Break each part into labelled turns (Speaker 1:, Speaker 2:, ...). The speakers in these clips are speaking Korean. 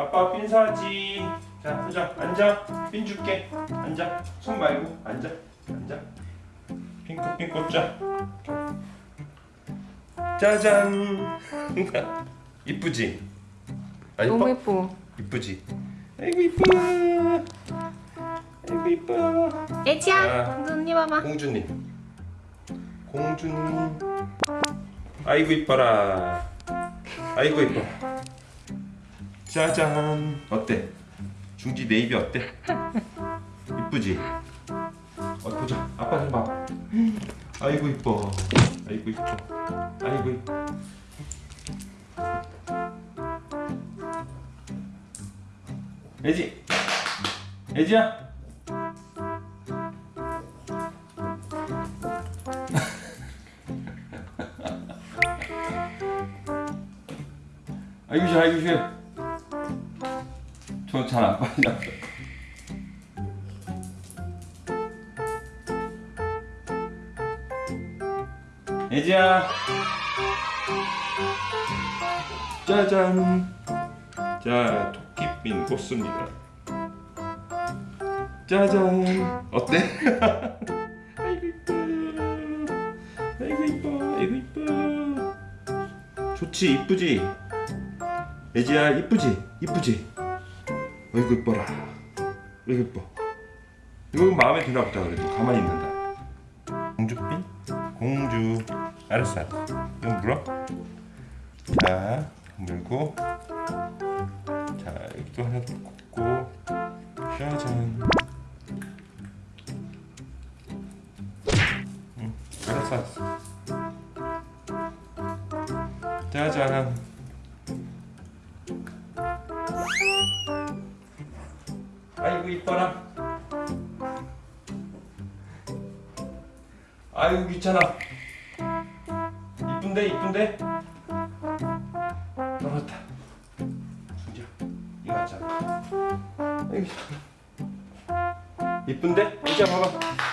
Speaker 1: 아빠 핀 사지. 자, 보자. 앉아. 핀 줄게. 앉아. 손 말고 앉아. 앉아. 핑크 핀 꽂자. 짜잔. 이쁘지? 아,
Speaker 2: 너무? 예뻐.
Speaker 1: 이쁘지? 아이고 이뻐. 아이고 이뻐.
Speaker 2: 애지야,
Speaker 1: 아.
Speaker 2: 언니 봐봐.
Speaker 1: 공주님. 공주님. 아이고 이뻐라. 아이고 이뻐. 짜잔. 어때? 중지 네이비 어때? 이쁘지? 어 보자. 아빠 좀 봐. 아이고 이뻐. 아이고 이뻐. 아이고 이뻐. 애지. 애지야. 아이고 싫어 아이고 싫어 저 잘 안 빠지나 보다 애지야. 짜잔. 자 토끼핀 꽃습니다. 짜잔. 어때? 아이고 이뻐. 아이고 이뻐. 아이고 이뻐. 좋지 이쁘지? 애지야 이쁘지? 이쁘지? 어 이구 이뻐라. 어이구 이뻐 이거 마음에 드나 보다 그래도 가만히 있는다. 공주핀? 공주. 알았어 이거 물어. 자 물고. 자 여기도 하나 더 꽂고. 짜잔. 응 알았어 알았어. 짜잔 아이고 이뻐라 아이고 귀찮아. 이쁜데 이쁜데? 넘었다. 순지야 이거 하자 아이고 이쁜데? 이제 봐봐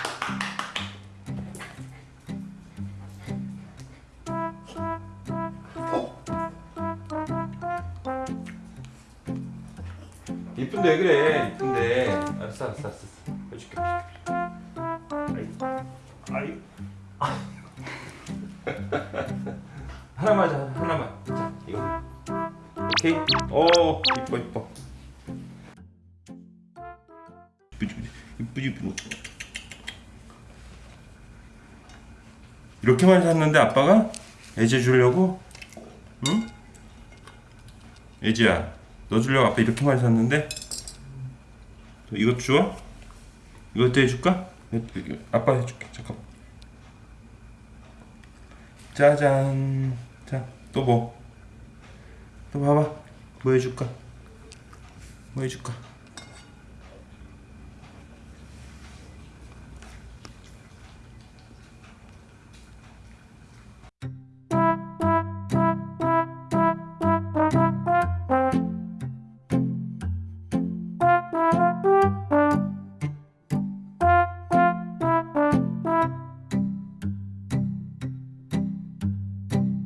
Speaker 1: 이쁜데 왜 그래? 이쁜데. 알았어 알았어 알았어 해줄게 아이. 아이. 하나만 자 하나만. 자 이거. 오케이? 오 이뻐 이뻐. 이쁘지 이쁘지. 이쁘지 이렇게만 샀는데 아빠가 애제 주려고? 응? 애지야 너 주려고 아빠 이렇게만 샀는데 이것 줘? 이것도 해줄까? 아빠 해줄게 잠깐만 짜잔 자또 뭐? 또 봐봐 뭐 해줄까? 뭐 해줄까?